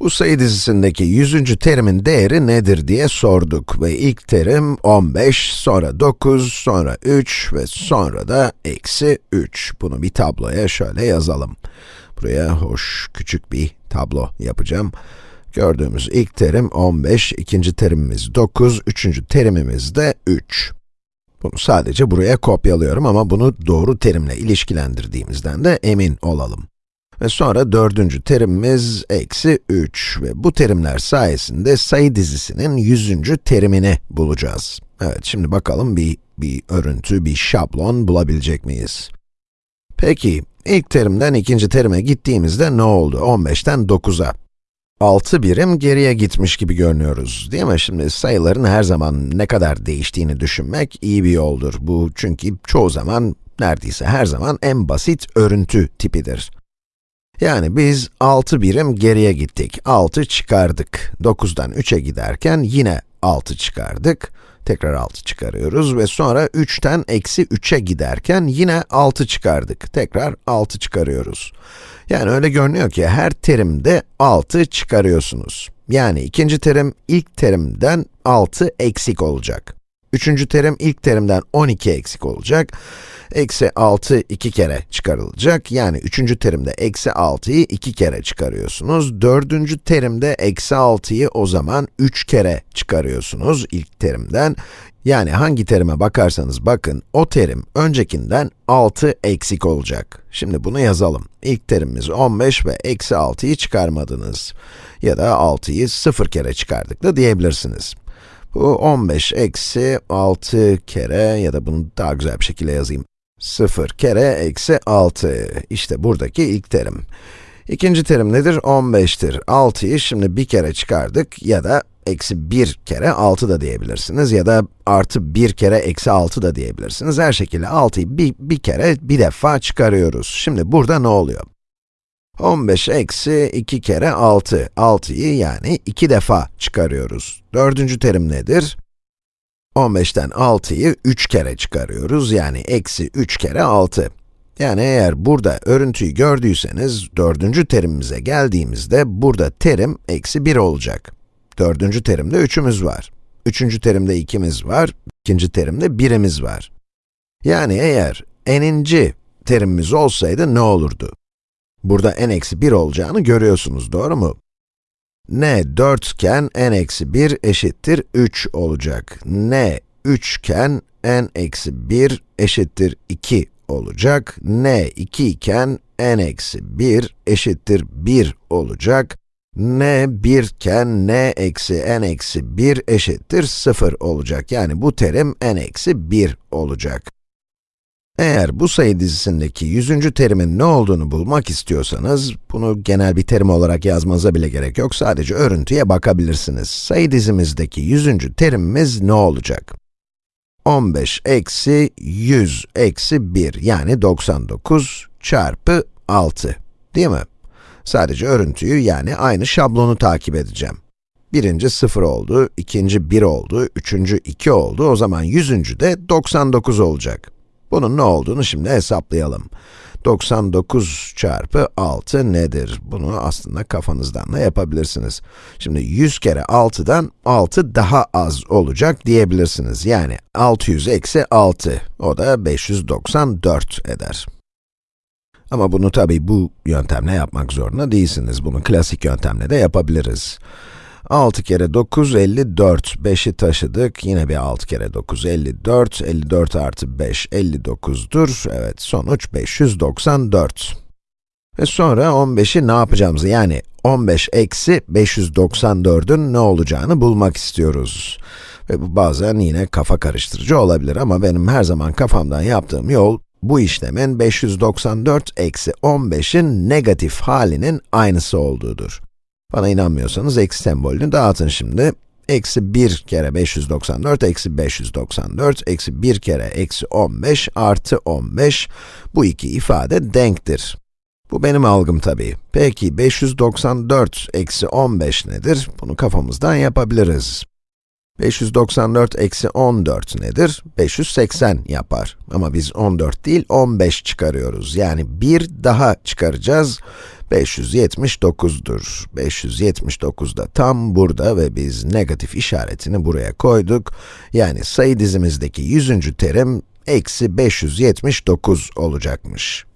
Bu sayı dizisindeki 100. terimin değeri nedir diye sorduk ve ilk terim 15, sonra 9, sonra 3 ve sonra da eksi 3. Bunu bir tabloya şöyle yazalım. Buraya hoş, küçük bir tablo yapacağım. Gördüğümüz ilk terim 15, ikinci terimimiz 9, üçüncü terimimiz de 3. Bunu sadece buraya kopyalıyorum ama bunu doğru terimle ilişkilendirdiğimizden de emin olalım. Ve sonra dördüncü terimimiz eksi 3 ve bu terimler sayesinde sayı dizisinin yüzüncü terimini bulacağız. Evet, şimdi bakalım bir, bir örüntü, bir şablon bulabilecek miyiz? Peki, ilk terimden ikinci terime gittiğimizde ne oldu? 15'ten 9'a. 6 birim geriye gitmiş gibi görünüyoruz, değil mi? Şimdi sayıların her zaman ne kadar değiştiğini düşünmek iyi bir yoldur. Bu çünkü çoğu zaman, neredeyse her zaman en basit örüntü tipidir. Yani biz 6 birim geriye gittik, 6 çıkardık. 9'dan 3'e giderken yine 6 çıkardık. Tekrar 6 çıkarıyoruz ve sonra 3'ten eksi 3'e giderken yine 6 çıkardık. Tekrar 6 çıkarıyoruz. Yani öyle görünüyor ki her terimde 6 çıkarıyorsunuz. Yani ikinci terim ilk terimden 6 eksik olacak. Üçüncü terim ilk terimden 12 eksik olacak. Eksi 6 iki kere çıkarılacak. Yani üçüncü terimde eksi 6'yı iki kere çıkarıyorsunuz. Dördüncü terimde eksi 6'yı o zaman 3 kere çıkarıyorsunuz ilk terimden. Yani hangi terime bakarsanız bakın, o terim öncekinden 6 eksik olacak. Şimdi bunu yazalım. İlk terimimiz 15 ve eksi 6'yı çıkarmadınız. Ya da 6'yı 0 kere çıkardık da diyebilirsiniz. Bu 15 eksi 6 kere ya da bunu daha güzel bir şekilde yazayım. 0 kere eksi 6. İşte buradaki ilk terim. İkinci terim nedir? 15'tir. 6'yı şimdi bir kere çıkardık ya da eksi 1 kere 6 da diyebilirsiniz ya da artı 1 kere eksi 6 da diyebilirsiniz. Her şekilde 6'yı bir, bir kere, bir defa çıkarıyoruz. Şimdi burada ne oluyor? 15 eksi 2 kere 6. 6'yı yani 2 defa çıkarıyoruz. Dördüncü terim nedir? 15'ten 6'yı 3 kere çıkarıyoruz, yani eksi 3 kere 6. Yani eğer burada örüntüyü gördüyseniz, dördüncü terimimize geldiğimizde, burada terim eksi 1 olacak. Dördüncü terimde 3'ümüz var. Üçüncü terimde 2'miz var, ikinci terimde 1'imiz var. Yani eğer n'inci terimimiz olsaydı ne olurdu? Burada n eksi 1 olacağını görüyorsunuz, doğru mu? n 4 iken n eksi 1 eşittir 3 olacak. n 3 iken n eksi 1 eşittir 2 olacak. n 2 iken n eksi 1 eşittir 1 olacak. n 1 iken n eksi n eksi 1 eşittir 0 olacak. Yani bu terim n eksi 1 olacak. Eğer bu sayı dizisindeki yüzüncü terimin ne olduğunu bulmak istiyorsanız, bunu genel bir terim olarak yazmanıza bile gerek yok, sadece örüntüye bakabilirsiniz. Sayı dizimizdeki yüzüncü terimimiz ne olacak? 15 eksi 100 eksi 1, yani 99 çarpı 6, değil mi? Sadece örüntüyü, yani aynı şablonu takip edeceğim. Birinci 0 oldu, ikinci 1 oldu, üçüncü 2 oldu, o zaman yüzüncü de 99 olacak. Bunun ne olduğunu şimdi hesaplayalım. 99 çarpı 6 nedir? Bunu aslında kafanızdan da yapabilirsiniz. Şimdi 100 kere 6'dan 6 daha az olacak diyebilirsiniz. Yani 600 eksi 6, o da 594 eder. Ama bunu tabi bu yöntemle yapmak zorunda değilsiniz. Bunu klasik yöntemle de yapabiliriz. 6 kere 9, 54. 5'i taşıdık. Yine bir 6 kere 9, 54. 54 artı 5, 59'dur. Evet, sonuç 594. Ve sonra 15'i ne yapacağımızı, yani 15 eksi 594'ün ne olacağını bulmak istiyoruz. Ve bu bazen yine kafa karıştırıcı olabilir ama benim her zaman kafamdan yaptığım yol, bu işlemin 594 eksi 15'in negatif halinin aynısı olduğudur. Bana inanmıyorsanız eksi sembolünü dağıtın şimdi. Eksi 1 kere 594, eksi 594, eksi 1 kere eksi 15 artı 15. Bu iki ifade denktir. Bu benim algım tabii. Peki 594 eksi 15 nedir? Bunu kafamızdan yapabiliriz. 594 eksi 14 nedir? 580 yapar. Ama biz 14 değil 15 çıkarıyoruz. Yani bir daha çıkaracağız. 579'dur. 579 da tam burada ve biz negatif işaretini buraya koyduk. Yani sayı dizimizdeki 100. terim eksi 579 olacakmış.